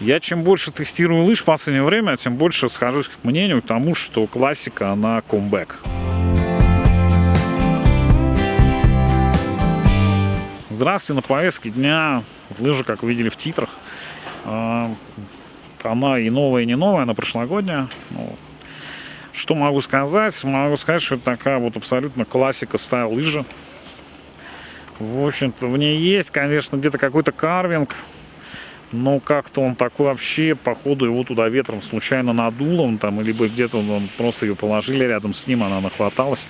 Я чем больше тестирую лыж в последнее время, тем больше схожусь к мнению тому, что классика, она комбэк. Здравствуйте, на повестке дня лыжа, как вы видели в титрах. А, она и новая, и не новая, она прошлогодняя. Ну, что могу сказать? Могу сказать, что это такая вот абсолютно классика стайл лыжа. В общем-то, в ней есть, конечно, где-то какой-то карвинг, но как-то он такой вообще, походу, его туда ветром случайно надуло, он там, либо где-то он, просто ее положили рядом с ним, она нахваталась,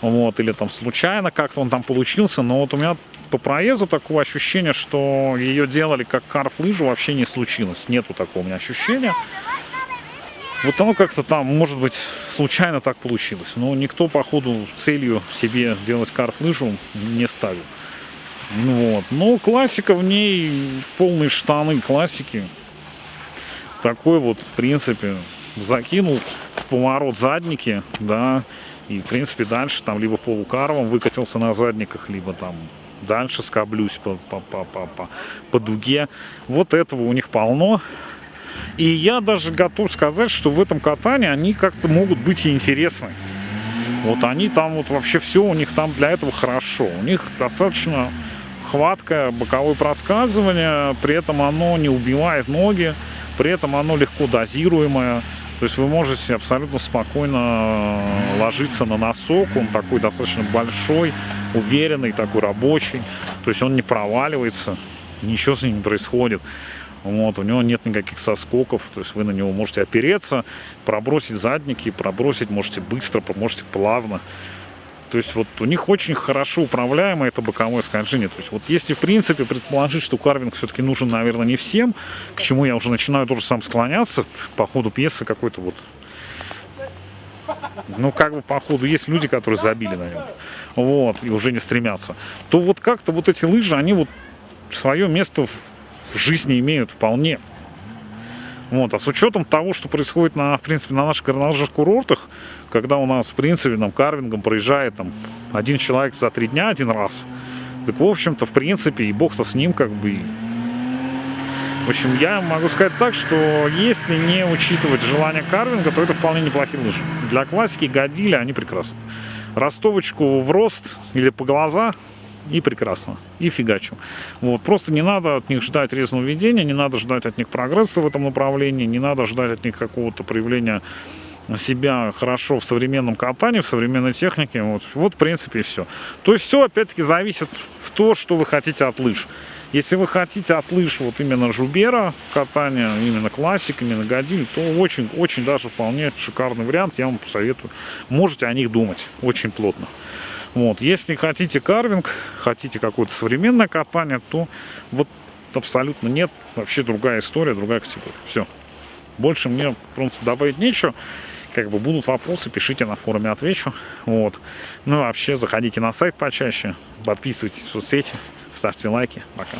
вот, или там случайно как-то он там получился, но вот у меня по проезду такого ощущения, что ее делали как карф-лыжу, вообще не случилось. Нету такого у меня ощущения. Вот оно как-то там, может быть, случайно так получилось. Но никто, походу, целью себе делать карф-лыжу не ставил. Ну вот. Но классика в ней, полные штаны классики. Такой вот, в принципе, закинул в поворот задники, да, и, в принципе, дальше там либо полукарвом выкатился на задниках, либо там дальше скоблюсь по, по, по, по, по, по дуге. Вот этого у них полно. И я даже готов сказать, что в этом катании они как-то могут быть и интересны. Вот они там вот вообще все у них там для этого хорошо. У них достаточно хваткое боковое проскальзывание, при этом оно не убивает ноги, при этом оно легко дозируемое. То есть вы можете абсолютно спокойно ложиться на носок, он такой достаточно большой, уверенный, такой рабочий, то есть он не проваливается, ничего с ним не происходит. Вот, у него нет никаких соскоков, то есть вы на него можете опереться, пробросить задники, пробросить можете быстро, можете плавно. То есть вот у них очень хорошо управляемое это боковое скольжение. То есть вот если в принципе предположить, что карвинг все-таки нужен, наверное, не всем, к чему я уже начинаю тоже сам склоняться по ходу пьесы какой-то вот ну, как бы, по ходу, есть люди, которые забили на нем, вот, и уже не стремятся, то вот как-то вот эти лыжи, они вот свое место в жизни имеют вполне. Вот, а с учетом того, что происходит, на, в принципе, на наших горнолыжных курортах, когда у нас, в принципе, там, карвингом проезжает там, один человек за три дня один раз, так, в общем-то, в принципе, и бог-то с ним, как бы, в общем, я могу сказать так, что если не учитывать желание карвинга, то это вполне неплохие лыжи. Для классики годили, они прекрасны. Ростовочку в рост или по глаза и прекрасно, и фигачу. Вот, просто не надо от них ждать резного ведения, не надо ждать от них прогресса в этом направлении, не надо ждать от них какого-то проявления себя хорошо в современном катании, в современной технике. Вот, вот в принципе, и все. То есть все, опять-таки, зависит в то, что вы хотите от лыж. Если вы хотите от лыж вот именно жубера катания, именно классик, именно годиль, то очень-очень даже вполне шикарный вариант, я вам посоветую. Можете о них думать очень плотно. Вот. Если хотите карвинг, хотите какое-то современное катание, то вот абсолютно нет. Вообще другая история, другая категория. Все. Больше мне просто добавить нечего. Как бы будут вопросы, пишите на форуме, отвечу. Вот. Ну и вообще заходите на сайт почаще, подписывайтесь в соцсети ставьте лайки. Пока.